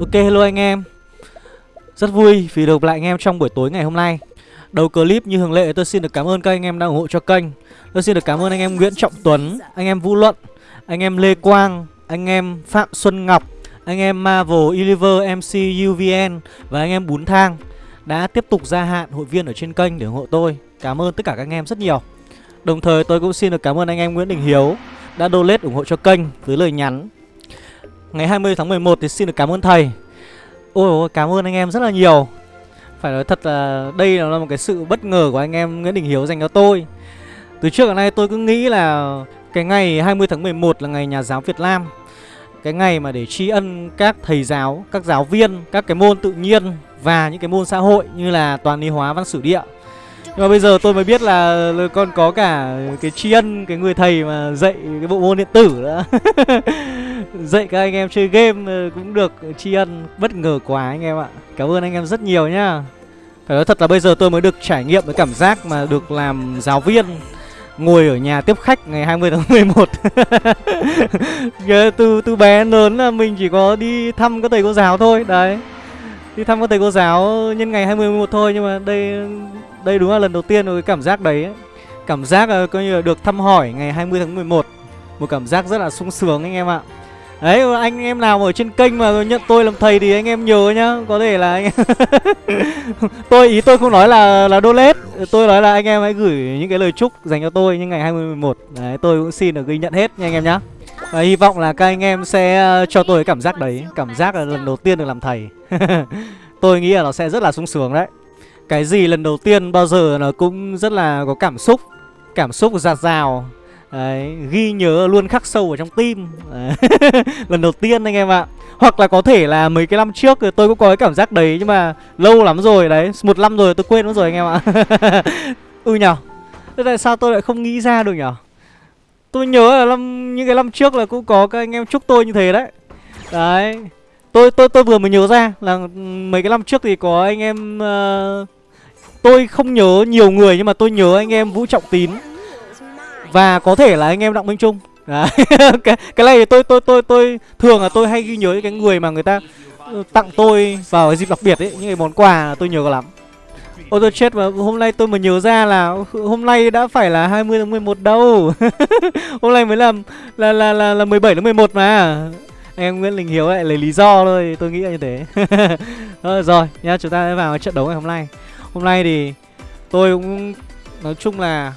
Ok hello anh em Rất vui vì được lại anh em trong buổi tối ngày hôm nay Đầu clip như thường lệ tôi xin được cảm ơn các anh em đã ủng hộ cho kênh Tôi xin được cảm ơn anh em Nguyễn Trọng Tuấn Anh em Vũ Luận Anh em Lê Quang Anh em Phạm Xuân Ngọc Anh em Marvel Eliver, MC UVN Và anh em Bún Thang Đã tiếp tục gia hạn hội viên ở trên kênh để ủng hộ tôi Cảm ơn tất cả các anh em rất nhiều Đồng thời tôi cũng xin được cảm ơn anh em Nguyễn Đình Hiếu Đã donate ủng hộ cho kênh với lời nhắn Ngày 20 tháng 11 thì xin được cảm ơn thầy. Ôi ôi cảm ơn anh em rất là nhiều. Phải nói thật là đây là một cái sự bất ngờ của anh em Nguyễn Đình Hiếu dành cho tôi. Từ trước đến nay tôi cứ nghĩ là Cái ngày 20 tháng 11 là ngày nhà giáo Việt Nam. Cái ngày mà để tri ân các thầy giáo, các giáo viên Các cái môn tự nhiên và những cái môn xã hội như là toàn lý hóa văn sử địa. Nhưng mà bây giờ tôi mới biết là con có cả cái tri ân cái người thầy mà dạy cái bộ môn điện tử nữa. Dạy các anh em chơi game ờ, cũng được tri ân bất ngờ quá anh em ạ. Cảm ơn anh em rất nhiều nhá. Phải nói thật là bây giờ tôi mới được trải nghiệm cái cảm giác mà được làm giáo viên Ngồi ở nhà tiếp khách ngày 20 tháng 11 từ, từ bé lớn là mình chỉ có đi thăm các thầy cô giáo thôi Đấy. Đi thăm các thầy cô giáo nhân ngày 20 11 thôi Nhưng mà đây đây đúng là lần đầu tiên cái cảm giác đấy ấy. Cảm giác là coi như là được thăm hỏi ngày 20 tháng 11 Một cảm giác rất là sung sướng anh em ạ. Đấy, anh em nào ở trên kênh mà nhận tôi làm thầy thì anh em nhớ nhá. Có thể là anh Tôi, ý tôi không nói là là donate. Tôi nói là anh em hãy gửi những cái lời chúc dành cho tôi những ngày 2011 Đấy, tôi cũng xin được ghi nhận hết nha anh em nhá. Và hy vọng là các anh em sẽ ờ, cho tôi cái cảm giác đấy. Cảm giác là lần đầu tiên được làm thầy. Tôi nghĩ là nó sẽ rất là sung sướng đấy. Cái gì lần đầu tiên bao giờ nó cũng rất là có cảm xúc. Cảm xúc giạt rào. Đấy, ghi nhớ luôn khắc sâu ở trong tim. Lần đầu tiên anh em ạ. Hoặc là có thể là mấy cái năm trước tôi cũng có cái cảm giác đấy Nhưng mà lâu lắm rồi đấy Một năm rồi tôi quên mất rồi anh em ạ. Ừ nhở Thế tại sao tôi lại không nghĩ ra được nhở Tôi nhớ là năm, những cái năm trước là cũng có các anh em chúc tôi như thế đấy. Đấy Tôi tôi tôi vừa mới nhớ ra là mấy cái năm trước thì có anh em uh, Tôi không nhớ nhiều người nhưng mà tôi nhớ anh em Vũ Trọng Tín và có thể là anh em Đặng Minh Trung. Đấy. cái, cái này thì tôi tôi tôi tôi thường là tôi hay ghi nhớ cái người mà người ta ờ, tặng tôi vào dịp đặc biệt ấy những cái món quà tôi nhớ lắm. Ôi tôi chết mà hôm nay tôi mới nhớ ra là hôm nay đã phải là 20 tháng 11 đâu. Hôm nay mới làm là là là là 17 tháng 11 mà. Em Nguyễn Linh Hiếu lại lấy lý do thôi Tôi nghĩ là như thế. Rồi, rồi nha chúng ta sẽ vào trận đấu ngày hôm nay. Hôm nay thì tôi cũng nói chung là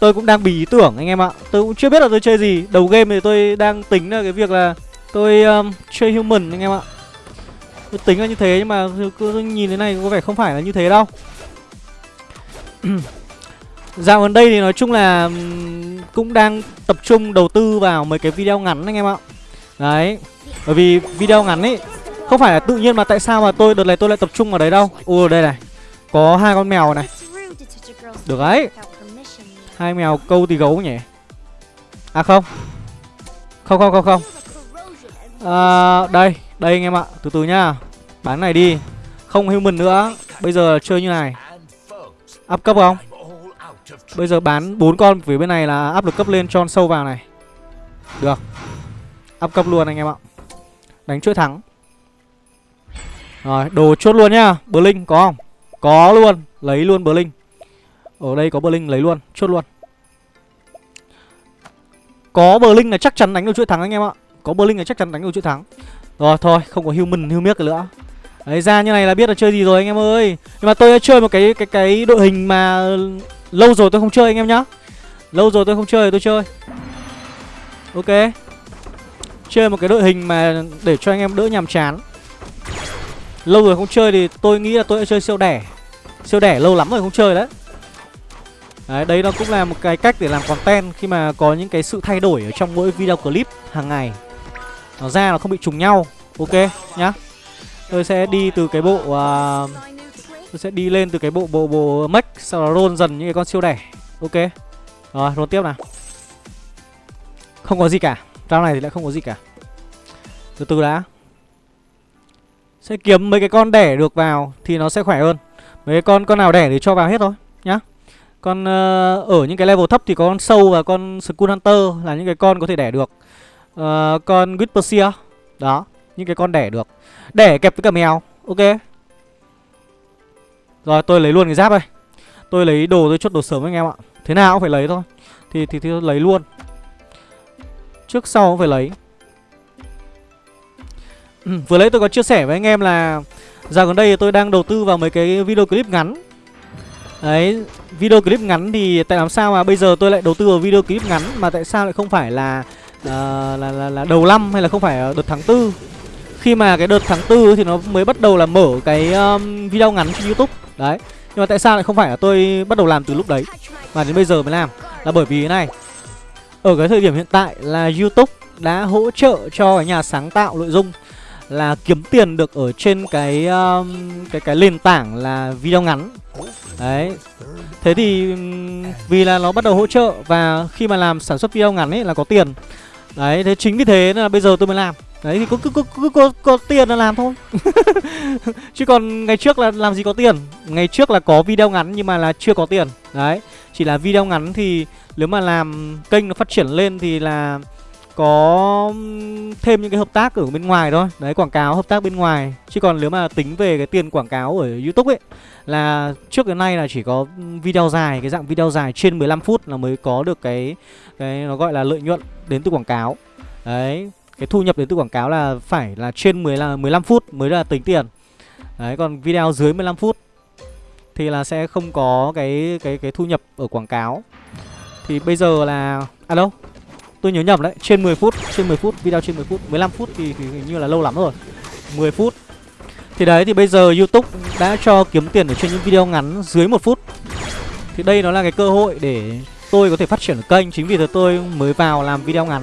Tôi cũng đang bị ý tưởng anh em ạ. Tôi cũng chưa biết là tôi chơi gì. Đầu game thì tôi đang tính là cái việc là Tôi um, chơi human anh em ạ. Tôi tính là như thế nhưng mà tôi nhìn thế này có vẻ không phải là như thế đâu. Dạo gần đây thì nói chung là um, Cũng đang tập trung đầu tư vào mấy cái video ngắn anh em ạ. Đấy Bởi vì video ngắn ấy Không phải là tự nhiên mà tại sao mà tôi đợt này tôi lại tập trung vào đấy đâu. Ồ đây này Có hai con mèo này. Được đấy. Hai mèo câu thì gấu nhỉ? À không. Không không không không. À, Đây Đây anh em ạ. Từ từ nhá. Bán này đi. Không human nữa. Bây giờ chơi như này. Áp cấp không? Bây giờ bán bốn con phía bên này là áp lực cấp lên cho sâu vào này. Được. Áp cấp luôn anh em ạ. Đánh chuỗi thắng. Rồi đồ chốt luôn nhá. Blink có không? Có luôn. Lấy luôn Blink ở đây có Blink lấy luôn, chốt luôn. Có Blink là chắc chắn đánh được chuỗi thắng anh em ạ. Có Blink là chắc chắn đánh được chuỗi thắng. Rồi thôi, không có human, human nữa. Đấy ra như này là biết là chơi gì rồi anh em ơi. Nhưng mà tôi đã chơi một cái cái cái đội hình mà Lâu rồi tôi không chơi anh em nhá. Lâu rồi tôi không chơi tôi chơi. Ok. Chơi một cái đội hình mà để cho anh em đỡ nhàm chán. Lâu rồi không chơi thì tôi nghĩ là tôi đã chơi siêu đẻ. Siêu đẻ lâu lắm rồi không chơi đấy. Đấy, đây nó cũng là một cái cách để làm content khi mà có những cái sự thay đổi ở trong mỗi video clip hàng ngày. Nó ra nó không bị trùng nhau Ok nhá. Tôi sẽ đi từ cái bộ uh, Tôi sẽ đi lên từ cái bộ bộ bộ mech Sau đó roll dần những cái con siêu đẻ Ok. Rồi roll tiếp nào. Không có gì cả Round này thì lại không có gì cả. Từ từ đã. Sẽ kiếm mấy cái con đẻ được vào Thì nó sẽ khỏe hơn. Mấy cái con con nào đẻ thì cho vào hết thôi Nhá con uh, ở những cái level thấp thì có con sâu và con Skull Hunter là những cái con có thể đẻ được. Uh, Con Whisperseer Đó Những cái con đẻ được. Đẻ kẹp với cả mèo Ok? Rồi tôi lấy luôn cái giáp đây. Tôi lấy đồ tôi chốt đồ sớm anh em ạ. Thế nào cũng phải lấy thôi. Thì thì, thì tôi lấy luôn. Trước sau cũng phải lấy. Ừ, Vừa lấy tôi có chia sẻ với anh em là Dạo gần đây tôi đang đầu tư vào mấy cái video clip ngắn. Đấy Video clip ngắn thì tại làm sao mà bây giờ tôi lại đầu tư vào video clip ngắn Mà tại sao lại không phải là uh, là, là, là đầu năm hay là không phải đợt tháng tư? Khi mà cái đợt tháng tư thì nó mới bắt đầu là mở cái um, video ngắn trên youtube. Đấy Nhưng mà tại sao lại không phải là tôi bắt đầu làm từ lúc đấy Mà đến bây giờ mới làm? Là bởi vì thế này Ở cái thời điểm hiện tại là youtube đã hỗ trợ cho cái nhà sáng tạo nội dung là kiếm tiền được ở trên cái um, cái cái nền tảng là video ngắn. Đấy. Thế thì um, vì là nó bắt đầu hỗ trợ và khi mà làm sản xuất video ngắn ấy là có tiền. Đấy thế chính vì thế nên là bây giờ tôi mới làm. Đấy thì cứ cứ cứ có, có, có tiền là làm thôi. Chứ còn ngày trước là làm gì có tiền. Ngày trước là có video ngắn nhưng mà là chưa có tiền. Đấy chỉ là video ngắn thì nếu mà làm kênh nó phát triển lên thì là có thêm những cái hợp tác ở bên ngoài thôi. Đấy, quảng cáo hợp tác bên ngoài. Chứ còn nếu mà tính về cái tiền quảng cáo ở Youtube ấy, Là trước đến nay là chỉ có video dài, Cái dạng video dài trên 15 phút là mới có được cái cái nó gọi là lợi nhuận đến từ quảng cáo. Đấy, Cái thu nhập đến từ quảng cáo là phải là trên 10 là 15 phút mới là tính tiền. Đấy, còn video dưới 15 phút Thì là sẽ không có cái cái cái thu nhập ở quảng cáo. Thì bây giờ là À đâu Tôi nhớ nhầm đấy, trên 10 phút, trên 10 phút, video trên 10 phút, 15 phút thì, thì hình như là lâu lắm rồi. 10 phút. Thì đấy, thì bây giờ Youtube đã cho kiếm tiền ở trên những video ngắn dưới 1 phút. Thì đây nó là cái cơ hội để tôi có thể phát triển ở kênh. Chính vì thế tôi mới vào làm video ngắn.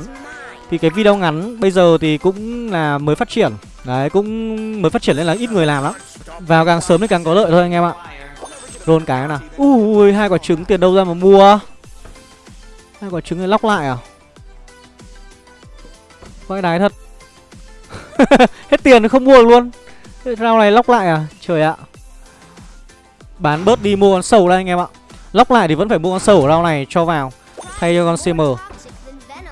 Thì cái video ngắn bây giờ thì cũng là mới phát triển. Đấy, cũng mới phát triển nên là ít người làm lắm. Vào càng sớm thì càng có lợi thôi anh em ạ. Rôn cái nào. Ui, hai quả trứng tiền đâu ra mà mua? Hai quả trứng này lóc lại à? Vãi đái thật. Hết tiền không mua được luôn. Rau này lóc lại à? Trời ạ. Bán bớt đi mua con sầu đây anh em ạ. Lóc lại thì vẫn phải mua con sầu ở rau này cho vào. Thay cho con CM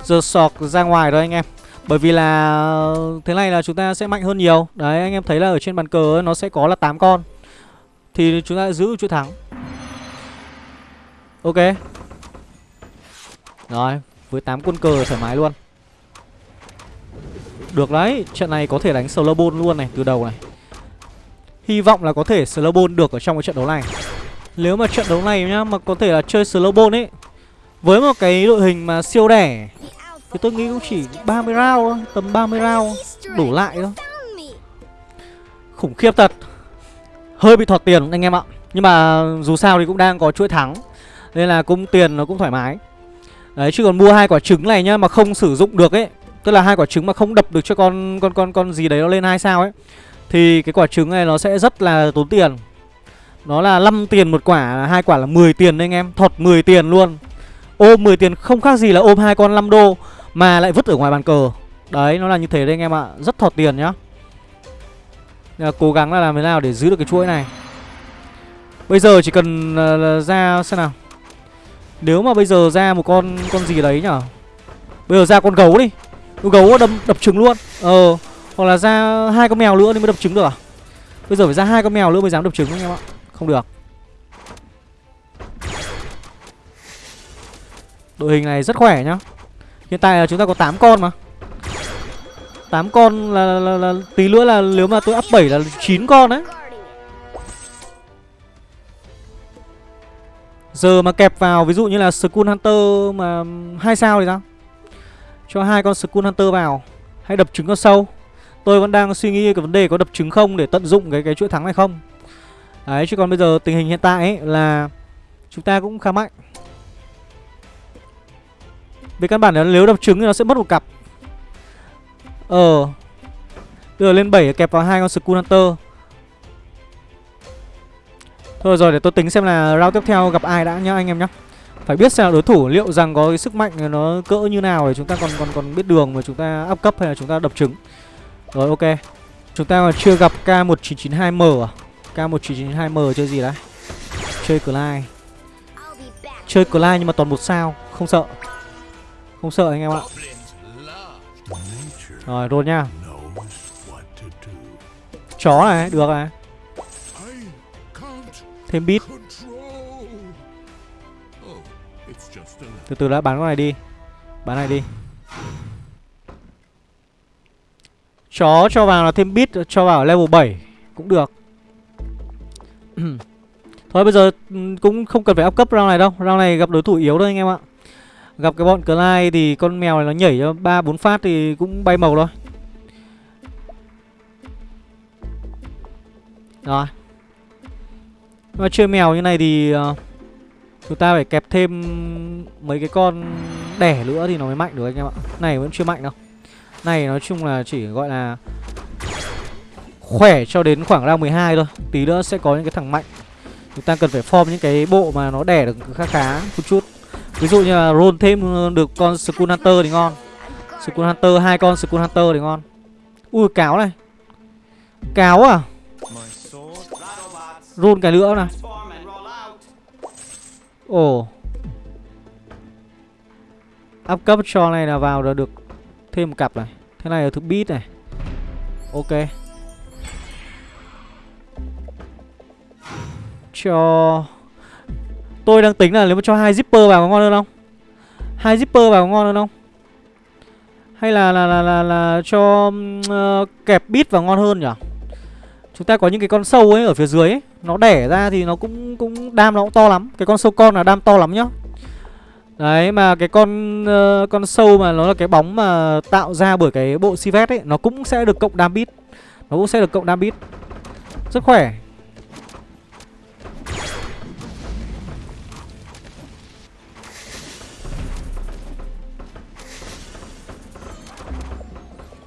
Giờ sọc ra ngoài thôi anh em. Bởi vì là Thế này là chúng ta sẽ mạnh hơn nhiều. Đấy, anh em thấy là ở trên bàn cờ nó sẽ có là 8 con. Thì chúng ta giữ chuỗi thắng. Ok. Rồi, Với 8 quân cờ thoải mái luôn được đấy, trận này có thể đánh Slowbone luôn này, từ đầu này. Hy vọng là có thể Slowbone được ở trong cái trận đấu này. Nếu mà trận đấu này nhá, mà có thể là chơi Slowbone ấy Với một cái đội hình mà siêu đẻ Thì tôi nghĩ cũng chỉ 30 round thôi, tầm 30 round Đủ lại thôi. Khủng khiếp thật. Hơi bị thọt tiền anh em ạ. Nhưng mà dù sao thì cũng đang có chuỗi thắng Nên là cũng tiền nó cũng thoải mái. Đấy chứ còn mua hai quả trứng này nhá Mà không sử dụng được ấy Tức là hai quả trứng mà không đập được cho con con con con gì đấy nó lên hai sao ấy Thì cái quả trứng này nó sẽ rất là tốn tiền. Nó là 5 tiền một quả, hai quả là 10 tiền đấy anh em Thọt 10 tiền luôn. Ôm 10 tiền không khác gì là ôm hai con 5 đô Mà lại vứt ở ngoài bàn cờ. Đấy, nó là như thế đấy anh em ạ Rất thọt tiền nhá. Là Cố gắng là làm thế nào để giữ được cái chuỗi này. Bây giờ chỉ cần uh, ra xem nào. Nếu mà bây giờ ra một con con gì đấy nhở? Bây giờ ra con gấu đi gấu đâm đập trứng luôn. Ờ hoặc là ra hai con mèo nữa thì mới đập trứng được à? Bây giờ phải ra hai con mèo nữa mới dám đập trứng anh em ạ. Không được. Đội hình này rất khỏe nhá. Hiện tại là chúng ta có 8 con mà. 8 con là, là, là, là tí nữa là nếu mà tôi up 7 là 9 con đấy. Giờ mà kẹp vào ví dụ như là Skull Hunter mà hai sao thì sao? Cho hai con Skull Hunter vào. Hay đập trứng con sâu. Tôi vẫn đang suy nghĩ cái vấn đề có đập trứng không Để tận dụng cái cái chuỗi thắng này không. Đấy, chứ còn bây giờ tình hình hiện tại ấy là Chúng ta cũng khá mạnh. Về căn bản là nếu đập trứng thì nó sẽ mất một cặp. Ờ. Bây giờ lên 7 kẹp vào hai con Skull Hunter. Thôi rồi, để tôi tính xem là round tiếp theo gặp ai đã nhá, anh em nhá phải biết xem đối thủ liệu rằng có cái sức mạnh nó cỡ như nào để chúng ta còn còn còn biết đường mà chúng ta áp cấp hay là chúng ta đập trứng. Rồi, ok. Chúng ta còn chưa gặp k 1992 m à? K 1992 m chơi gì đấy? Chơi Clyde. Chơi Clyde nhưng mà toàn một sao, không sợ. Không sợ anh em ạ. Rồi, roll nha. Chó này, được này thêm bit từ từ đã bán con này đi. Bán này đi. Chó cho vào là thêm bit cho vào level 7 cũng được. Thôi bây giờ ừ, cũng không cần phải up cấp round này đâu. Round này gặp đối thủ yếu thôi anh em ạ. Gặp cái bọn Clyde thì con mèo này nó nhảy cho ba bốn phát thì cũng bay màu thôi. Rồi. Mà chơi mèo như này thì uh, chúng ta phải kẹp thêm mấy cái con đẻ nữa thì nó mới mạnh được anh em ạ. Này, vẫn chưa mạnh đâu. Này, nói chung là chỉ gọi là khỏe cho đến khoảng round 12 thôi. Tí nữa sẽ có những cái thằng mạnh. Chúng ta cần phải form những cái bộ mà nó đẻ được khá khá một chút. Ví dụ như là roll thêm ờ, được con skull hunter thì ngon. Skull hunter, hai con skull hunter thì ngon. Ui, cáo này. Cáo à? Roll cái nữa này ồ. Up cấp cho này là vào là được thêm một cặp này. Thế này là thứ beat này. Ok. Cho tôi đang tính là nếu mà cho hai zipper vào có ngon hơn không? Hai zipper vào có ngon hơn không? Hay là là là là, là cho uh, kẹp bit vào ngon hơn nhỉ? Chúng ta có những cái con sâu ấy ở phía dưới ấy, nó đẻ ra thì nó cũng cũng đam nó cũng to lắm. Cái con sâu con là đam to lắm nhá. Đấy mà cái con uh, con sâu mà nó là cái bóng mà tạo ra bởi cái bộ Sivet ấy Nó cũng sẽ được cộng đam bit. Nó cũng sẽ được cộng đam bit. Rất khỏe.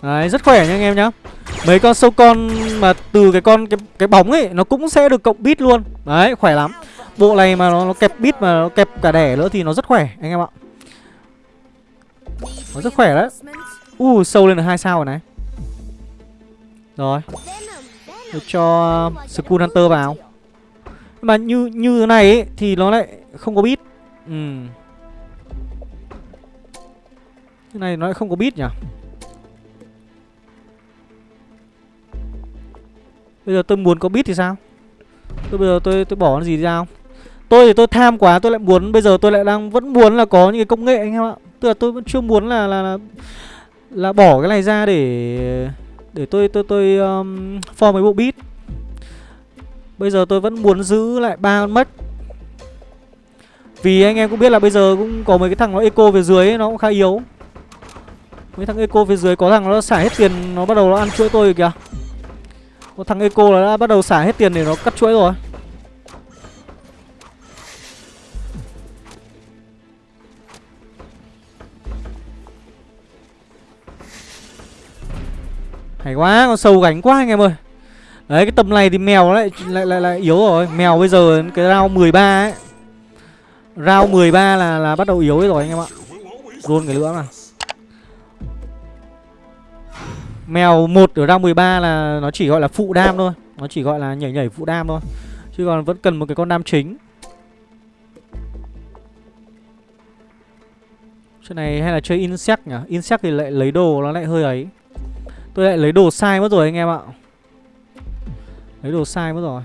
Đấy rất khỏe nha anh em nhá. Mấy con sâu con mà từ cái con cái, cái bóng ấy Nó cũng sẽ được cộng bit luôn. Đấy khỏe lắm. Bộ này mà nó, nó kẹp bit mà nó kẹp cả đẻ nữa thì nó rất khỏe anh em ạ. Nó rất khỏe đấy. U uh, sâu lên được hai sao rồi này. Rồi. Được cho um, Skull Hunter vào. Mà như như thế này ấy, thì nó lại không có bit. Ừ. Cái này nó lại không có bit nhỉ? Bây giờ tôi muốn có bit thì sao? Tôi bây giờ tôi tôi bỏ cái gì ra không? Tôi thì tôi tham quá tôi lại muốn Bây giờ tôi lại đang vẫn muốn là có những cái công nghệ anh em ạ. Tức là tôi vẫn chưa muốn là là là, là bỏ cái này ra để Để tôi tôi tôi um, form mấy bộ bit. Bây giờ tôi vẫn muốn giữ lại ba con mất. Vì anh em cũng biết là bây giờ cũng có mấy cái thằng nó eco về dưới ấy, nó cũng khá yếu. Mấy thằng eco phía dưới có thằng nó xả hết tiền Nó bắt đầu nó ăn chuỗi tôi kìa. Có thằng eco là đã bắt đầu xả hết tiền để nó cắt chuỗi rồi. Hay quá, con sâu gánh quá anh em ơi. Đấy, cái tầm này thì mèo lại lại lại, lại yếu rồi. Mèo bây giờ cái round 13 ấy. Round 13 là là bắt đầu yếu rồi anh em ạ. Luôn cái nữa mà Mèo một ở round 13 là nó chỉ gọi là phụ đam thôi. Nó chỉ gọi là nhảy nhảy phụ đam thôi. Chứ còn vẫn cần một cái con đam chính. Chuyện này hay là chơi insect nhỉ? Insect thì lại lấy đồ, nó lại hơi ấy. Tôi lại lấy đồ sai mất rồi anh em ạ. Lấy đồ sai mất rồi.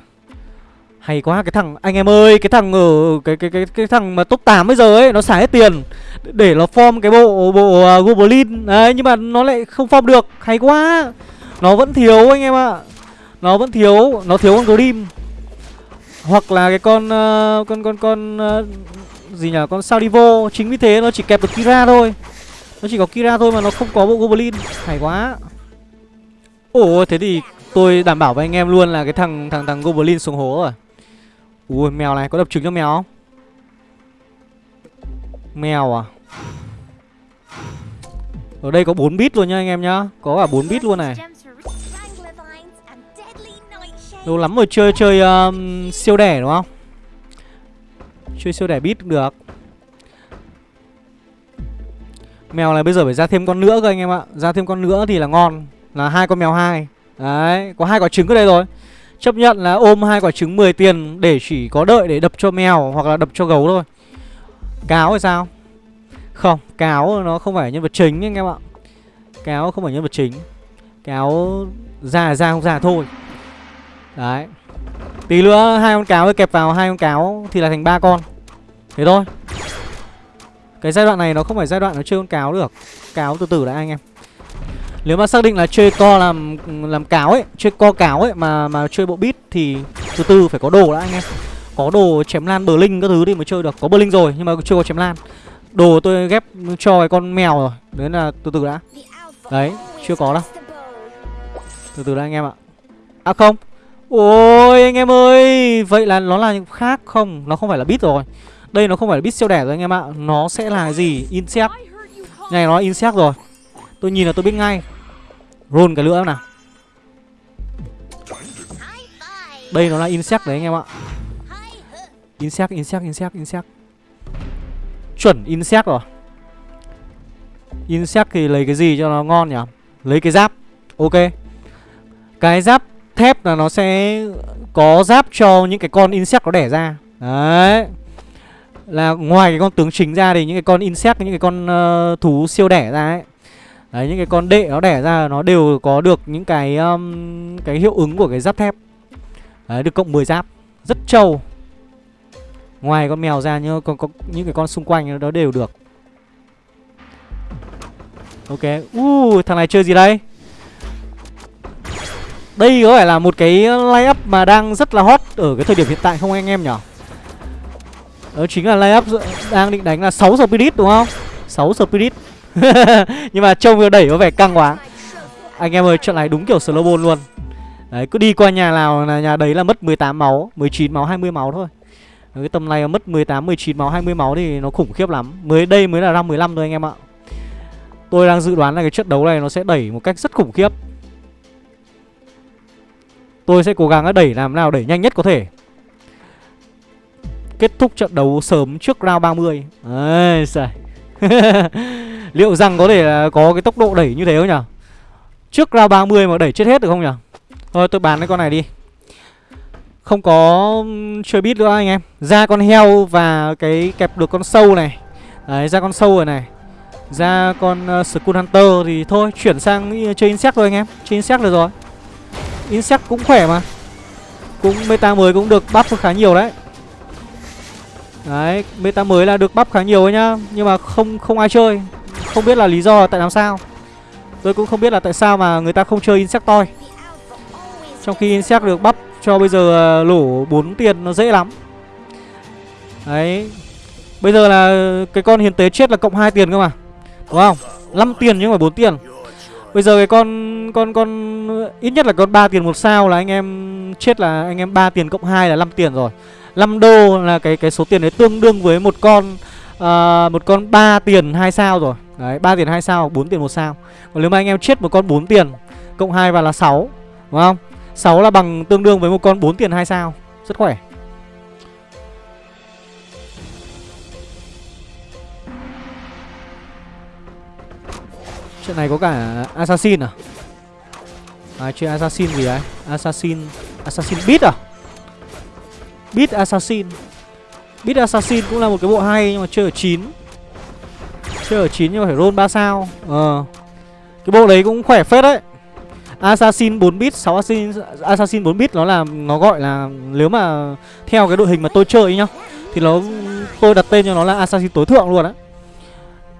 Hay quá cái thằng anh em ơi Cái thằng ở cái cái cái cái thằng mà top 8 bây giờ ấy Nó xả hết tiền Để nó form cái bộ bộ uh, Goblin. Đấy nhưng mà nó lại không form được. Hay quá. Nó vẫn thiếu anh em ạ. Nó vẫn thiếu Nó thiếu con Grim Hoặc là cái con uh, Con con con uh, Gì nhỉ Con Saudivo Chính vì thế nó chỉ kẹp được Kira thôi. Nó chỉ có Kira thôi mà nó không có bộ Goblin. Hay quá. Ồ thế thì tôi đảm bảo với anh em luôn là cái thằng thằng thằng Goblin xuống hố rồi. Ui mèo này có đập trứng cho mèo không? Mèo à? Ở đây có 4 bit luôn nha anh em nhá. Có cả 4 bit luôn này. Lâu lắm rồi chơi chơi um, siêu đẻ đúng không? Chơi siêu đẻ bit cũng được. Mèo này bây giờ phải ra thêm con nữa cơ anh em ạ. Ra thêm con nữa thì là ngon là hai con mèo hai đấy có hai quả trứng ở đây rồi chấp nhận là ôm hai quả trứng 10 tiền để chỉ có đợi để đập cho mèo hoặc là đập cho gấu thôi. Cáo hay sao? Không, cáo nó không phải nhân vật chính anh em ạ. Cáo không phải nhân vật chính. Cáo già ra không già thôi. Đấy. Tí nữa hai con cáo kẹp vào hai con cáo Thì là thành ba con. Thế thôi. Cái giai đoạn này nó không phải giai đoạn nó chơi con cáo được. Cáo từ từ đã anh em. Nếu mà xác định là chơi co làm làm cáo ấy Chơi co cáo ấy mà mà chơi bộ bit Thì từ từ phải có đồ đã anh em. Có đồ chém lan bờ linh các thứ thì mới chơi được. Có bờ linh rồi nhưng mà chưa có chém lan. Đồ tôi ghép cho cái con mèo rồi. Đấy là từ từ đã. Đấy, chưa có đâu. Từ từ đã anh em ạ. À không. Ôi anh em ơi. Vậy là nó là khác không? Nó không phải là bit rồi. Đây nó không phải là bit siêu đẻ rồi anh em ạ. Nó sẽ là gì? Insect. Này nó insect rồi. Tôi nhìn là tôi biết ngay. Roll cái lưỡi nào. Đây nó là insect đấy anh em ạ. Insect, insect, insect, insect. Chuẩn insect rồi. Insect thì lấy cái gì cho nó ngon nhỉ? Lấy cái giáp. Ok. Cái giáp thép là nó sẽ có giáp cho những cái con insect nó đẻ ra. Đấy. Là ngoài cái con tướng chính ra thì những cái con insect, những cái con uh, thú siêu đẻ ra ấy Đấy, những cái con đệ nó đẻ ra nó đều có được những cái um, cái hiệu ứng của cái giáp thép. Đấy, được cộng 10 giáp. Rất trâu. Ngoài con mèo ra nhưng còn có những cái con xung quanh nó đều được. Ok. Uh, Thằng này chơi gì đây? Đây có phải là một cái lay up mà đang rất là hot Ở cái thời điểm hiện tại không anh em nhỉ? Đó chính là lay up đang định đánh là 6 spirit đúng không? 6 spirit. Nhưng mà trông đẩy có vẻ căng quá. Anh em ơi trận này đúng kiểu slow ball luôn. Đấy cứ đi qua nhà nào là nhà đấy là mất 18 máu 19 máu 20 máu thôi. Cái tầm này mất 18, 19 máu, 20 máu thì nó khủng khiếp lắm. Mới đây mới là round 15 thôi anh em ạ. Tôi đang dự đoán là cái trận đấu này nó sẽ đẩy một cách rất khủng khiếp. Tôi sẽ cố gắng đẩy làm nào đẩy nhanh nhất có thể. Kết thúc trận đấu sớm trước round 30 Ây xài. Liệu rằng có thể à, có cái tốc độ đẩy như thế không nhỉ? Trước round 30 mà đẩy chết hết được không nhỉ? Thôi tôi bán cái con này đi. Không có chơi bit nữa anh em. Ra con heo và cái kẹp được con sâu này. Đấy ra con sâu rồi này. Ra con uh, Skull Hunter thì thôi Chuyển sang chơi Insect thôi anh em. Chơi Insect được rồi. Insect cũng khỏe mà. Cũng meta mới cũng được buff khá nhiều đấy. Đấy Meta mới là được bắp khá nhiều ấy nhá. Nhưng mà không không ai chơi. Không biết là lý do là tại làm sao. Tôi cũng không biết là tại sao mà người ta không chơi Insectoid Trong khi Insect được bắp cho bây giờ à, lỗ 4 tiền nó dễ lắm. Đấy. Bây giờ là cái con hiến tế chết là cộng 2 tiền cơ mà. Đúng không? 5 tiền nhưng mà 4 tiền. Bây giờ cái con con con, ít nhất là con 3 tiền một sao là anh em chết là anh em 3 tiền cộng 2 là 5 tiền rồi. 5 đô là cái cái số tiền đấy tương đương với một con uh, một con 3 tiền 2 sao rồi. Đấy, 3 tiền 2 sao, 4 tiền một sao. Còn nếu mà anh em chết một con 4 tiền cộng 2 vào là 6, đúng không? 6 là bằng tương đương với một con 4 tiền 2 sao. Rất khỏe. Chuyện này có cả Assassin à? À chơi Assassin gì đấy? Assassin Assassin Beat à? Beat Assassin Beat Assassin cũng là một cái bộ hay nhưng mà chơi ở 9 Chơi ở 9 nhưng mà phải roll 3 sao. Ờ. Cái bộ đấy cũng khỏe phết đấy. Assassin 4 bit, 6 Assassin, Assassin 4 bit nó là nó gọi là nếu mà theo cái đội hình mà tôi chơi nhá thì nó tôi đặt tên cho nó là Assassin tối thượng luôn á.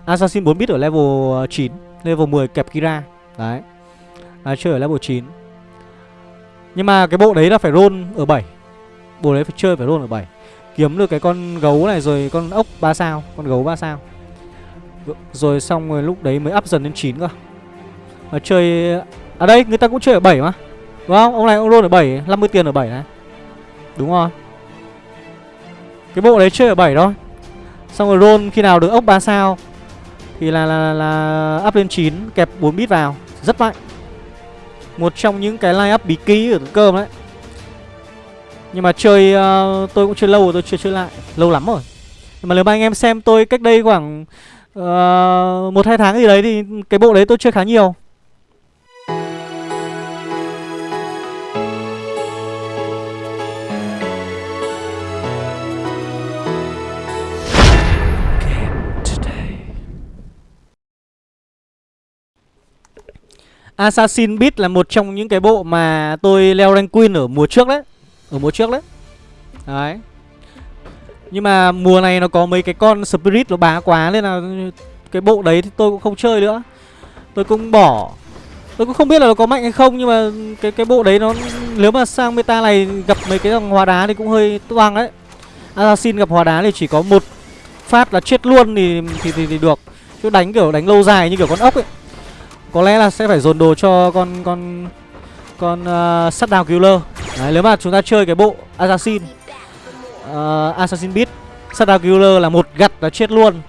Assassin 4 bit ở level ờ, 9 Level 10 kẹp Kira. Đấy. À, Chơi ở level 9 Nhưng mà cái bộ đấy là phải roll ở 7 Bộ đấy phải chơi phải roll ở 7 Kiếm được cái con gấu này rồi con ốc 3 sao Con gấu 3 sao. Rồi xong rồi lúc đấy mới up dần lên 9 cơ. Mà chơi À đây người ta cũng chơi ở 7 mà. Đúng không? Ông này ông roll ở 7 50 tiền ở 7 này. Đúng rồi. Cái bộ đấy chơi ở 7 thôi. Xong rồi roll khi nào được ốc 3 sao thì là, là, là up lên 9 Kẹp 4 bit vào. Rất mạnh. Một trong những cái line up bí ký ở cơm đấy. Nhưng mà chơi uh, Tôi cũng chơi lâu rồi tôi chưa chơi lại Lâu lắm rồi. Nhưng mà nếu mà anh em xem tôi cách đây khoảng uh, một hai tháng gì đấy Thì cái bộ đấy tôi chơi khá nhiều. Assassin Beat là một trong những cái bộ mà tôi leo rank queen ở mùa trước đấy. Ở mùa trước đấy. Đấy. Nhưng mà mùa này nó có mấy cái con Spirit nó bá quá Nên là cái bộ đấy thì tôi cũng không chơi nữa. Tôi cũng bỏ. Tôi cũng không biết là nó có mạnh hay không Nhưng mà cái cái bộ đấy nó Nếu mà sang meta này gặp mấy cái dòng hóa đá thì cũng hơi toang đấy. Assassin gặp hóa đá thì chỉ có một phát là chết luôn thì thì, thì, thì được. Chứ đánh kiểu đánh lâu dài như kiểu con ốc ấy. Có lẽ là sẽ phải dồn đồ cho con con con uh, đào killer Đấy, nếu mà chúng ta chơi cái bộ assassin uh, assassin beat đào killer là một gặt là chết luôn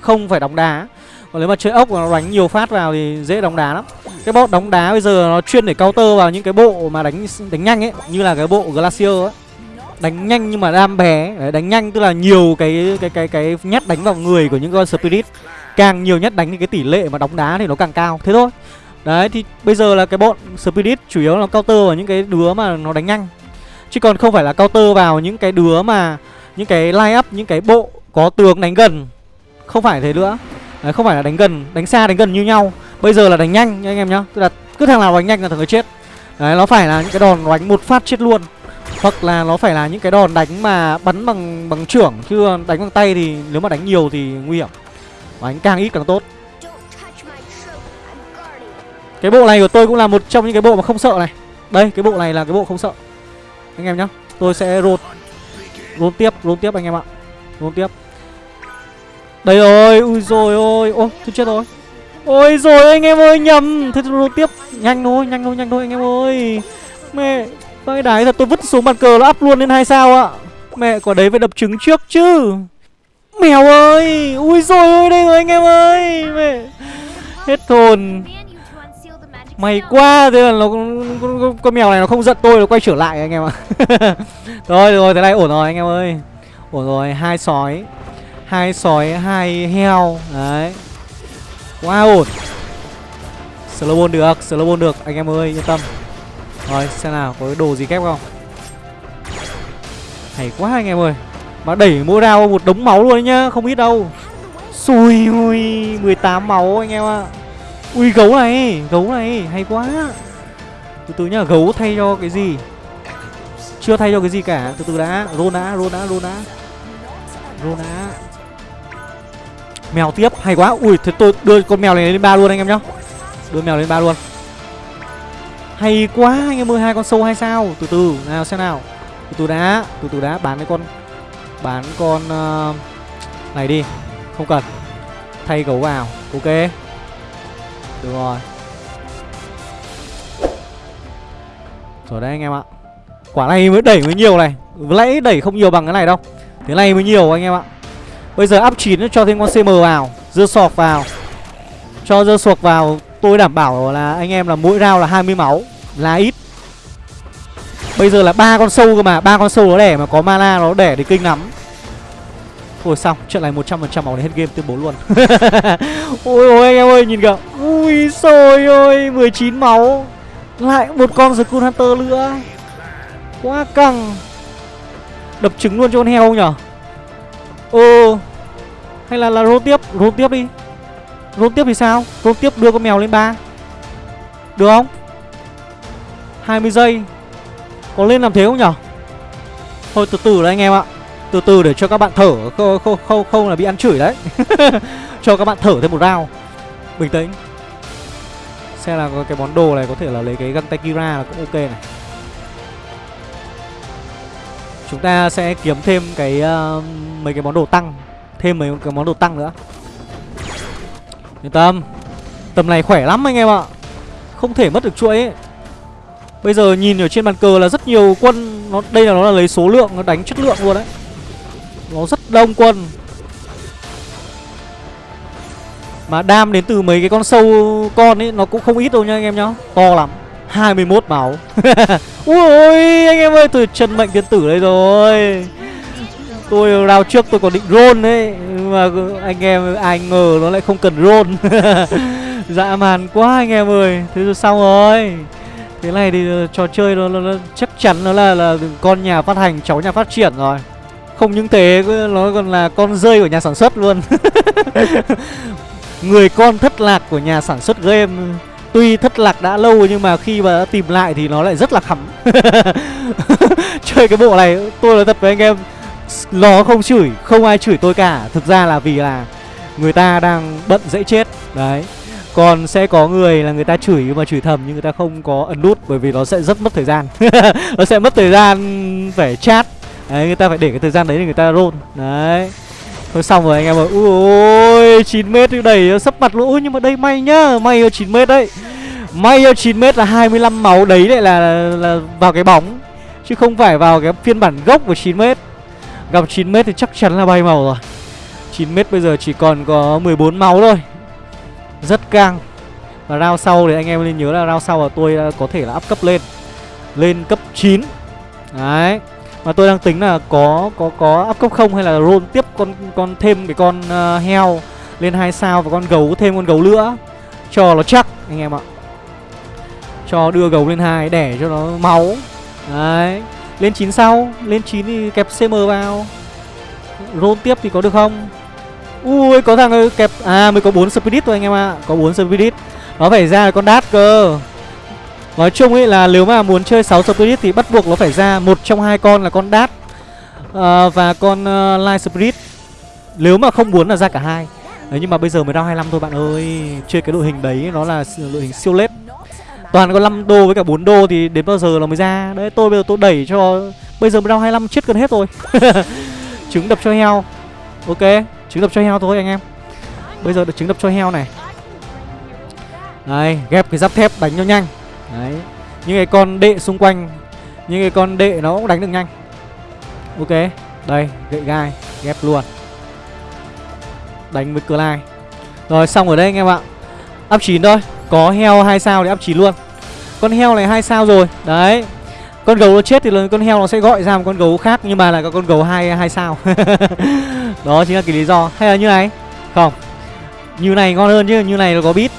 không phải đóng đá. Còn nếu mà chơi ốc mà nó đánh nhiều phát vào thì dễ đóng đá lắm. Cái bot đóng đá bây giờ nó chuyên để counter vào những cái bộ mà đánh đánh nhanh ấy như là cái bộ glacier ấy. Đánh nhanh nhưng mà đam bé Đấy, đánh nhanh tức là nhiều cái cái cái cái nhát đánh vào người của những con spirit. Càng nhiều nhát đánh thì cái tỷ lệ mà đóng đá thì nó càng cao. Thế thôi đấy thì bây giờ là cái bọn spirit chủ yếu là counter vào những cái đứa mà nó đánh nhanh. Chứ còn không phải là counter vào những cái đứa mà những cái line up những cái bộ có tướng đánh gần. Không phải thế nữa. Đấy, không phải là đánh gần đánh xa đánh gần như nhau. Bây giờ là đánh nhanh nha anh em nhá. Tức là cứ thằng nào đánh nhanh là thằng ấy chết. Đấy nó phải là những cái đòn đánh một phát chết luôn. Hoặc là nó phải là những cái đòn đánh mà bắn bằng bằng trưởng. Chứ đánh bằng tay thì nếu mà đánh nhiều thì nguy hiểm. Đánh càng ít càng tốt cái bộ này của tôi cũng là một trong những cái bộ mà không sợ này. Đây, cái bộ này là cái bộ không sợ. Anh em nhá, tôi sẽ rột rôn tiếp rôn tiếp anh em ạ. Rôn tiếp. Đây rồi, ui rồi ôi. Ô, tôi chết rồi. Ôi rồi anh em ơi, nhầm. Thế tôi rôn tiếp. Nhanh thôi nhanh thôi nhanh thôi, anh em ơi. Mẹ cái đái thật, tôi vứt xuống bàn cờ nó up luôn lên hai sao ạ. Mẹ, quả đấy phải đập trứng trước chứ. Mèo ơi, ui rồi ôi, đây rồi anh em ơi. Mẹ, hết hồn. Mày quá Thế là nó con, con, con mèo này nó không giận tôi Nó quay trở lại anh em ạ. Rồi rồi thế này ổn rồi anh em ơi. Ổn rồi hai sói. Hai sói hai heo. Đấy. Quá ổn. Slow được Slow được anh em ơi yên tâm. Rồi xem nào có cái đồ gì kép không? Hay quá anh em ơi. Mà đẩy mỗi rao một đống máu luôn đấy nhá Không ít đâu. Xui ui 18 máu anh em ạ. Ui gấu này Gấu này hay quá. Từ từ nhá gấu thay cho cái gì? Chưa thay cho cái gì cả. Từ từ đã Rôn đã Rôn đã Rôn đã. Rôn đã. Mèo tiếp hay quá. Ui thế tôi đưa con mèo này lên ba luôn anh em nhá. Đưa mèo lên ba luôn. Hay quá anh em ơi hai con sâu hay sao. Từ từ nào xem nào. Từ từ đã Từ từ đã bán cái con Bán con uh, Này đi. Không cần. Thay gấu vào. Ok. Đúng rồi. Rồi đây anh em ạ. Quả này mới đẩy mới nhiều này. Lấy đẩy không nhiều bằng cái này đâu. Thế này mới nhiều anh em ạ. Bây giờ up 9 cho thêm con CM vào, Dưa sọc vào. Cho dưa sọc vào, Tôi đảm bảo là anh em là mỗi round là 20 máu, Là ít. Bây giờ là ba con sâu cơ mà, ba con sâu nó đẻ mà có mana nó đẻ thì kinh lắm. Thôi xong, trận này 100% máu đến hết game tuyên bố luôn. Ôi ôi anh em ơi, nhìn kìa. Ui xôi ôi, 19 máu. Lại một con Skull Hunter nữa. Quá căng. Đập trứng luôn cho con heo không nhở? Ờ Hay là là roll tiếp, roll tiếp đi. Roll tiếp thì sao? Roll tiếp đưa con mèo lên ba. Được không? 20 giây. Có lên làm thế không nhở? Thôi từ từ đấy anh em ạ từ từ để cho các bạn thở không không không, không là bị ăn chửi đấy. Cho các bạn thở thêm một round. Bình tĩnh. Xem là cái món đồ này có thể là lấy cái găng tay kira là cũng ok này. Chúng ta sẽ kiếm thêm cái uh, mấy cái món đồ tăng. Thêm mấy cái món đồ tăng nữa. Yên tâm. Tầm này khỏe lắm anh em ạ. Không thể mất được chuỗi ấy. bây giờ nhìn ở trên bàn cờ là rất nhiều quân. Nó đây là nó là lấy số lượng nó đánh chất lượng luôn đấy nó rất đông quân. Mà đam đến từ mấy cái con sâu con ấy Nó cũng không ít đâu nha anh em nhá. To lắm. 21 máu. Ui anh em ơi tôi chân mệnh tiên tử đây rồi. Tôi rao trước tôi còn định roll đấy Mà anh em ai ngờ nó lại không cần roll. Dã man quá anh em ơi. Thế rồi xong rồi. Thế này thì ờ, trò chơi nó, nó, nó chắc chắn nó là, là con nhà phát hành cháu nhà phát triển rồi không những thế nó còn là con rơi của nhà sản xuất luôn. Người con thất lạc của nhà sản xuất game Tuy thất lạc đã lâu nhưng mà khi mà đã tìm lại thì nó lại rất là khắm. Chơi cái bộ này tôi nói thật với anh em Nó không chửi, không ai chửi tôi cả. Thực ra là vì là người ta đang bận dễ chết. Đấy. Còn sẽ có người là người ta chửi mà chửi thầm nhưng người ta không có ấn nút bởi vì nó sẽ rất mất thời gian. Nó sẽ mất thời gian phải chat đấy người ta phải để cái thời gian đấy để người ta roll. Đấy. Thôi xong rồi anh em ơi. Ui chín mét đẩy ờ, sấp mặt lỗ. Nhưng mà đây may nhá may ở chín mét đấy. May ở chín mét là 25 máu đấy lại là, là, là vào cái bóng. Chứ không phải vào cái phiên bản gốc của 9 mét. Gặp 9 mét thì chắc chắn là bay màu rồi. 9 mét bây giờ chỉ còn có 14 máu thôi. Rất căng. Và rao sau thì anh em nên nhớ là rao sau là tôi có thể là áp cấp lên. Lên cấp 9 Đấy. Mà tôi đang tính là có có có áp cấp không hay là roll tiếp con con thêm cái con uh, heo lên hai sao và con gấu thêm con gấu nữa. Cho nó chắc anh em ạ. Cho đưa gấu lên hai để cho nó máu. Đấy. Lên 9 sau lên 9 thì kẹp cm vào. Roll tiếp thì có được không? Ui có thằng ờ, kẹp À mới có 4 spirit thôi anh em ạ à. Có 4 spirit. Nó phải ra con đát cơ. Nói chung ấy là nếu mà muốn chơi 6 spirit Thì bắt buộc nó phải ra một trong hai con là con Dart uh, Và con uh, light spirit. Nếu mà không muốn là ra cả hai. Đấy nhưng mà bây giờ mới round 25 thôi bạn ơi. Chơi cái đội hình đấy nó là đội hình siêu lết. Toàn có 5 đô với cả 4 đô thì đến bao giờ nó mới ra? Đấy tôi bây giờ tôi đẩy cho Bây giờ mới round 25 chết gần hết rồi. Trứng đập cho heo. Ok Trứng đập cho heo thôi anh em. Bây giờ được trứng đập cho heo này. Đây ghép cái giáp thép đánh cho nhanh. Đấy. Những cái con đệ xung quanh, Những cái con đệ nó cũng đánh được nhanh. Ok, Đây, gậy gai, ghép luôn. Đánh với cờ lai Rồi, xong ở đây anh em ạ. Up 9 thôi. Có heo 2 sao thì up 9 luôn. Con heo này 2 sao rồi. Đấy. Con gấu nó chết thì con heo nó sẽ gọi ra một con gấu khác, nhưng mà là con gấu hai hai sao. Đó chính là cái lý do. Hay là như này. Không. Như này ngon hơn chứ, như này nó có bit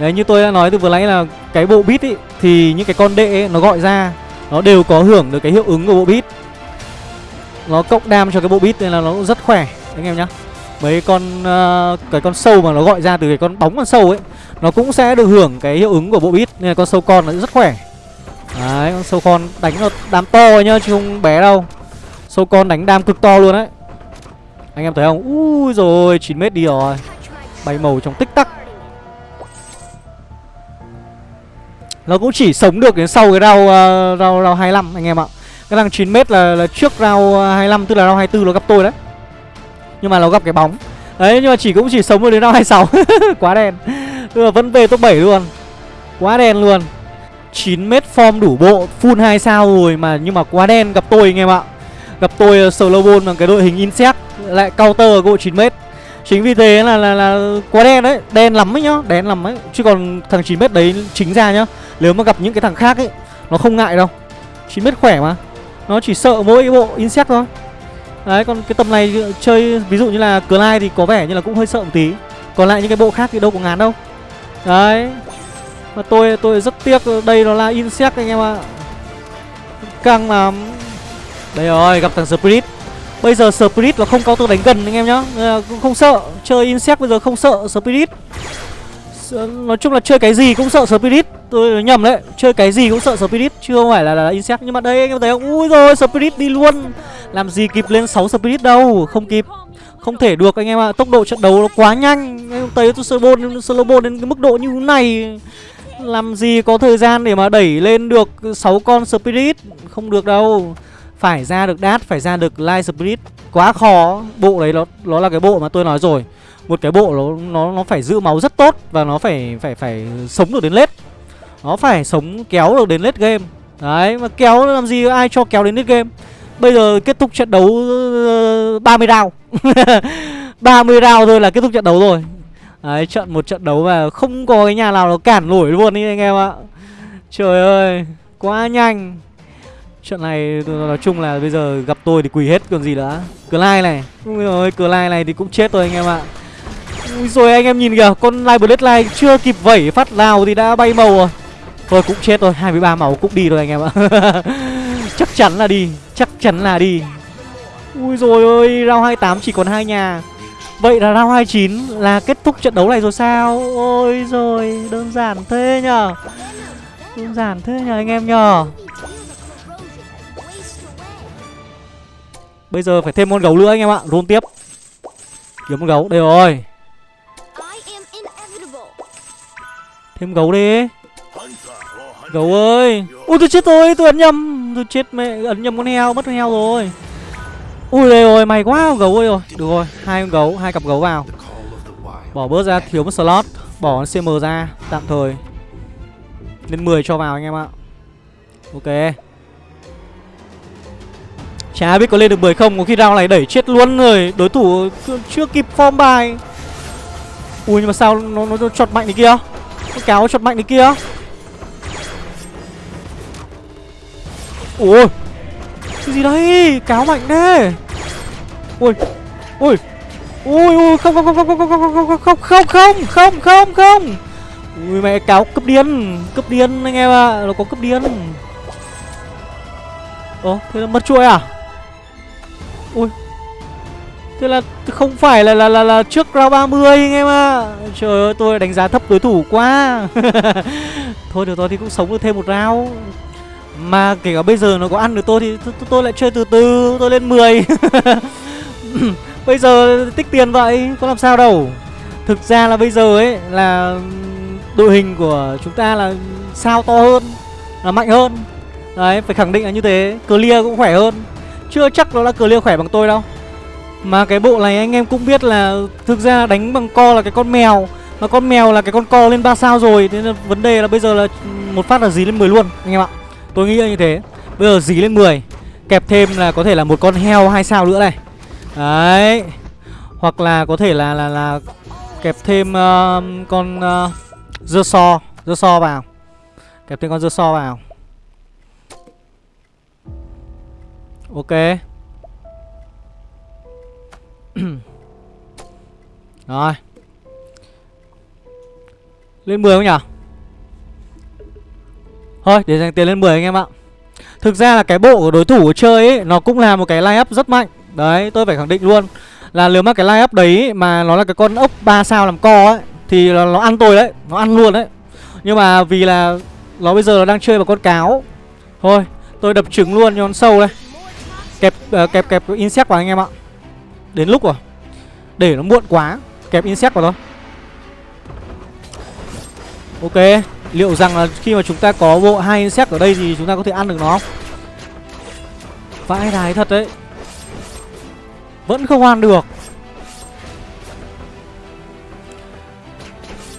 đấy như tôi đã nói từ vừa nãy là cái bộ bit ý thì những cái con đệ ấy, nó gọi ra nó đều có hưởng được cái hiệu ứng của bộ bit nó cộng đam cho cái bộ bit nên là nó rất khỏe anh em nhá. Mấy con uh, cái con sâu mà nó gọi ra từ cái con bóng con sâu ấy nó cũng sẽ được hưởng cái hiệu ứng của bộ bit nên là con sâu con nó rất khỏe. Đấy con sâu con đánh nó đám to nhá chứ không bé đâu. Sâu con đánh đam cực to luôn đấy. Anh em thấy không? Ui rồi 9 mét đi rồi. Bay màu trong tích tắc. Nó cũng chỉ sống được đến sau cái round, uh, round, round 25 anh em ạ. Cái thằng 9m là, là trước round ờ, 25 Tức là round 24 nó gặp tôi đấy. Nhưng mà nó gặp cái bóng. Đấy nhưng mà chỉ cũng chỉ sống được đến round 26 Quá đen. Tức là vẫn về top 7 luôn. Quá đen luôn. 9m form đủ bộ Full 2 sao rồi mà Nhưng mà quá đen gặp tôi anh em ạ. Gặp tôi ờ, uh, slow ball bằng cái đội hình insect Lại counter bộ 9 mét. Chính vì thế là, là là quá đen đấy Đen lắm ấy nhá Đen lắm ấy. Chứ còn thằng 9 mét đấy chính ra nhá Nếu mà gặp những cái thằng khác ấy Nó không ngại đâu. 9 mét khỏe mà Nó chỉ sợ mỗi cái bộ insect thôi. Đấy còn cái tầm này chơi ví dụ như là Clyde thì có vẻ như là cũng hơi sợ một tí. Còn lại những cái bộ khác thì đâu có ngán đâu. Đấy mà tôi tôi rất tiếc đây nó là insect anh em ạ. Căng lắm. Đây rồi gặp thằng Spirit. Bây giờ Spirit là không có tôi đánh gần anh em nhá. Cũng không sợ. Chơi insect bây giờ không sợ Spirit. Nói chung là chơi cái gì cũng sợ Spirit. Tôi nhầm đấy. Chơi cái gì cũng sợ Spirit Chứ không phải là, là insect. Nhưng mà đây anh em thấy không? Ui rồi Spirit đi luôn. Làm gì kịp lên 6 Spirit đâu. Không kịp. Không thể được anh em ạ. Tốc độ trận đấu nó quá nhanh. Em thấy tôi slow ball, slow ball đến cái mức độ như thế này. Làm gì có thời gian để mà đẩy lên được 6 con Spirit? Không được đâu. Phải ra được Đát, phải ra được Light Spirit. Quá khó. Bộ đấy nó nó là cái bộ mà tôi nói rồi. Một cái bộ nó nó nó phải giữ máu rất tốt Và nó phải phải phải sống được đến lết. Nó phải sống kéo được đến lết game. Đấy mà kéo làm gì ai cho kéo đến lết game? Bây giờ kết thúc trận đấu ờ, 30 round. 30 round thôi là kết thúc trận đấu rồi. Đấy, trận một trận đấu mà không có cái nhà nào nó cản nổi luôn ý anh em ạ. Trời ơi, quá nhanh. Trận này nói chung là bây giờ gặp tôi thì quỳ hết còn gì nữa. Clyde này. Ui ơi, Clyde này thì cũng chết rồi anh em ạ. Ui rồi anh em nhìn kìa, con Live Bloodline chưa kịp vẩy phát nào thì đã bay màu rồi. Thôi cũng chết rồi, 23 máu cũng đi rồi anh em ạ. Chắc chắn là đi, chắc chắn là đi. Ui rồi ơi, round 28 chỉ còn hai nhà. Vậy là round 29 là kết thúc trận đấu này rồi sao? Ôi rồi đơn giản thế nhờ. Đơn giản thế nhờ anh em nhờ. Bây giờ phải thêm con gấu nữa anh em ạ. Roll tiếp. Kiếm con gấu. Đây rồi. Thêm gấu đi. Gấu ơi. Ui tôi chết rồi. Tôi ấn nhầm. Tôi chết mẹ. Ấn nhầm con heo. Mất con heo rồi. Ui đây rồi. Mày quá. Gấu ơi rồi. Được rồi. Hai con gấu. Hai cặp gấu vào. Bỏ bớt ra. Thiếu một slot. Bỏ con CM ra. Tạm thời. Lên 10 cho vào anh em ạ. Ok Chả biết có lên được 10 không Có khi round này đẩy chết luôn rồi Đối thủ chưa kịp form bài Ui nhưng mà sao nó, nó, nó chọt mạnh thế kia Cái cáo chọt mạnh thế kia Ui Cái gì đấy Cáo mạnh thế Ui Ui Ui ui không không không không không không không không không không không không không không Ui mẹ cáo cấp điên Cấp điên anh em ạ Nó có cấp điên Ồ thế là mất chuỗi à Ui Thế là không phải là là là, là trước round 30 anh em ạ. À. Trời ơi tôi đánh giá thấp đối thủ quá. Thôi được rồi thì cũng sống được thêm một round. Mà kể cả bây giờ nó có ăn được tôi thì tôi, tôi lại chơi từ từ Tôi lên 10 Bây giờ tích tiền vậy Có làm sao đâu. Thực ra là bây giờ ấy là Đội hình của chúng ta là sao to hơn Là mạnh hơn. Đấy phải khẳng định là như thế. Clear cũng khỏe hơn. Chưa chắc nó là clear khỏe bằng tôi đâu. Mà cái bộ này anh em cũng biết là Thực ra đánh bằng co là cái con mèo Mà con mèo là cái con co lên 3 sao rồi Thế nên vấn đề là bây giờ là một phát là dí lên 10 luôn Anh em ạ. Tôi nghĩ là như thế. Bây giờ dí lên 10 Kẹp thêm là có thể là một con heo hai sao nữa này. Đấy Hoặc là có thể là là là Kẹp thêm uh, con ờ, uh, dưa so Dưa so vào. Kẹp thêm con dưa so vào. Ok. Rồi. Lên 10 không nhỉ? Thôi để dành tiền lên 10 anh em ạ. Thực ra là cái bộ của đối thủ của chơi ấy Nó cũng là một cái line up rất mạnh. Đấy tôi phải khẳng định luôn Là nếu mà cái line up đấy mà nó là cái con ốc 3 sao làm co ấy Thì nó, nó ăn tôi đấy Nó ăn luôn đấy. Nhưng mà vì là nó bây giờ nó đang chơi vào con cáo. Thôi tôi đập trứng luôn cho con sâu đây. Kẹp uh, kẹp kẹp insect vào anh em ạ. Đến lúc rồi. Để nó muộn quá Kẹp insect vào thôi. Ok Liệu rằng là khi mà chúng ta có bộ hai insect ở đây thì chúng ta có thể ăn được nó không? Vãi đái thật đấy. Vẫn không ăn được.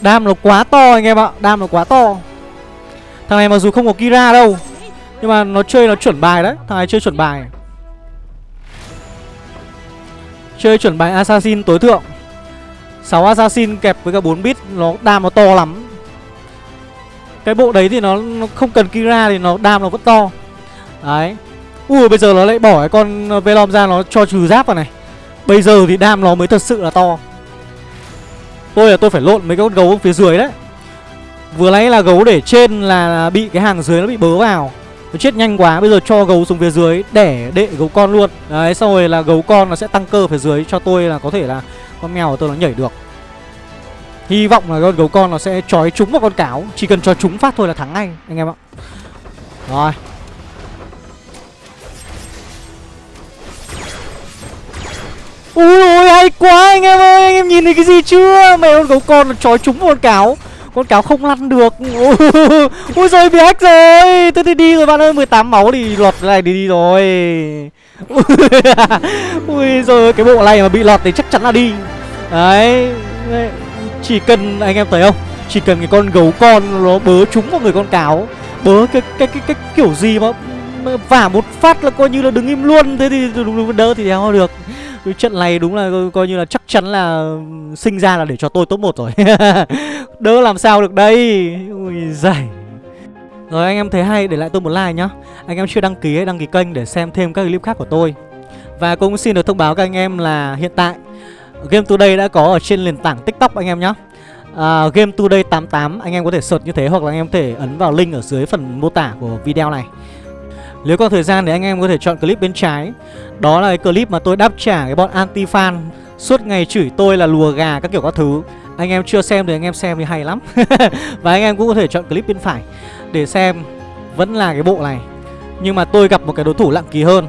Đam nó quá to anh em ạ Đam nó quá to. Thằng này mặc dù không có Kira đâu Nhưng mà nó chơi nó chuẩn bài đấy Thằng này chơi chuẩn bài. Chơi chuẩn bài Assassin tối thượng. 6 Assassin kẹp với cả 4 bit Nó đam nó to lắm. Cái bộ đấy thì nó, nó không cần Kira Thì nó đam nó vẫn to. Đấy. Ui bây giờ nó lại bỏ cái con Velom ra Nó cho trừ giáp vào này. Bây giờ thì đam nó mới thật sự là to. Tôi là tôi phải lộn mấy con gấu phía dưới đấy. Vừa nãy là gấu để trên là bị cái hàng dưới nó bị bớ vào nó chết nhanh quá, Bây giờ cho gấu xuống phía dưới Để đệ gấu con luôn. Đấy, xong rồi là gấu con nó sẽ tăng cơ phía dưới Cho tôi là có thể là Con mèo của tôi nó nhảy được. Hy vọng là con gấu con nó sẽ trói trúng vào con cáo, Chỉ cần cho trúng phát thôi là thắng ngay, Anh em ạ. Rồi. Ui ôi hay quá anh em ơi, Anh em nhìn thấy cái gì chưa? Mẹ con gấu con nó trói trúng vào con cáo con cáo không lăn được. Ui rồi bị hack rồi. Tôi thì đi rồi bạn ơi 18 máu thì lọt này đi đi rồi. Ui rồi cái bộ này mà bị lọt thì chắc chắn là đi. Đấy Chỉ cần anh em thấy không? Chỉ cần cái con gấu con nó bớ trúng vào người con cáo. Bớ cái cái cái, cái kiểu gì mà vả một phát là coi như là đứng im luôn. Thế thì đúng, đúng đỡ thì đéo được cái trận này đúng là coi, coi như là chắc chắn là ừ, sinh ra là để cho tôi top 1 rồi. Đỡ làm sao được đây? Ui giời. Rồi anh em thấy hay để lại tôi một like nhá. Anh em chưa đăng ký hãy đăng ký kênh để xem thêm các clip khác của tôi. Và cũng xin được thông báo các anh em là hiện tại Game Today đã có ở trên nền tảng TikTok anh em nhá. À, Game Today 88 anh em có thể search như thế hoặc là anh em có thể ấn vào link ở dưới phần mô tả của video này. Nếu còn thời gian thì anh em có thể chọn clip bên trái. Đó là cái clip mà tôi đáp trả cái bọn anti-fan Suốt ngày chửi tôi là lùa gà các kiểu các thứ. Anh em chưa xem thì anh em xem thì hay lắm. Và anh em cũng có thể chọn clip bên phải Để xem vẫn là cái bộ này. Nhưng mà tôi gặp một cái đối thủ lặng kỳ hơn.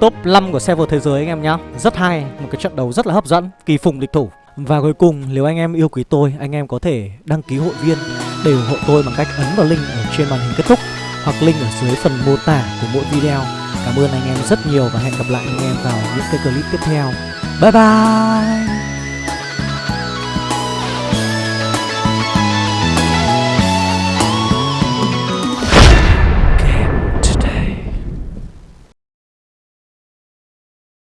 Top 5 của server thế giới anh em nhá. Rất hay, một cái trận đấu rất là hấp dẫn Kỳ phùng địch thủ. Và cuối cùng nếu anh em yêu quý tôi Anh em có thể đăng ký hội viên Để ủng hộ tôi bằng cách ấn vào link ở trên màn hình kết thúc. Hoặc link ở dưới phần mô tả của mỗi video. Cảm ơn anh em rất nhiều Và hẹn gặp lại anh em vào những cái clip tiếp theo. Bye bye!